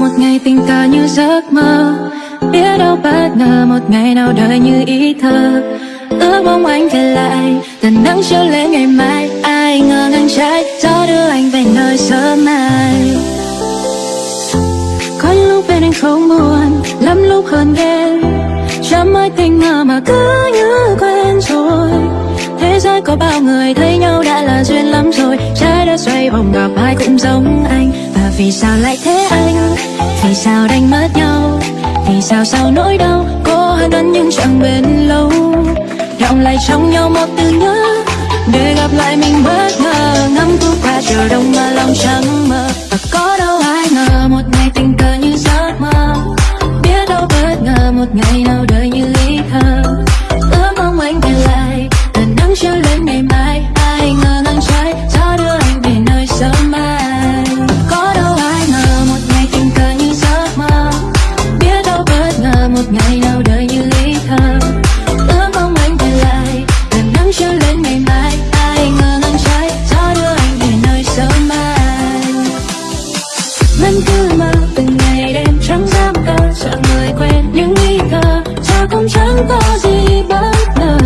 một ngày tình ta như giấc mơ. Biết đâu bất ngờ một ngày nào đời như ý thơ. Ước mong anh về lại Tần nắng chiếu lên ngày mai. Ai ngờ ngang trái Gió đưa anh về nơi sớm mai. Có những lúc bên anh không buồn Lắm lúc hơn ghen Chẳng mới tình ngờ mà cứ như quen rồi. Thế giới có bao người thấy nhau đã là duyên lắm rồi. Trái đất xoay vòng gặp ai cũng giống anh vì sao lại thế anh? Vì sao đánh mất nhau? Vì sao sau nỗi đau Có hơn anh nhưng chẳng bền lâu? Đọng lại trong nhau một từ nhớ Để gặp lại mình bất ngờ. Ngắm thu qua chiều đông mà lòng chẳng mơ Và có đâu ai ngờ Một ngày tình cờ như giấc mơ. Biết đâu bất ngờ Một ngày nào vẫn cứ mơ từng ngày đêm trắng dám cơ sợ người quen những nghi cơ giờ cũng chẳng có gì bất ngờ.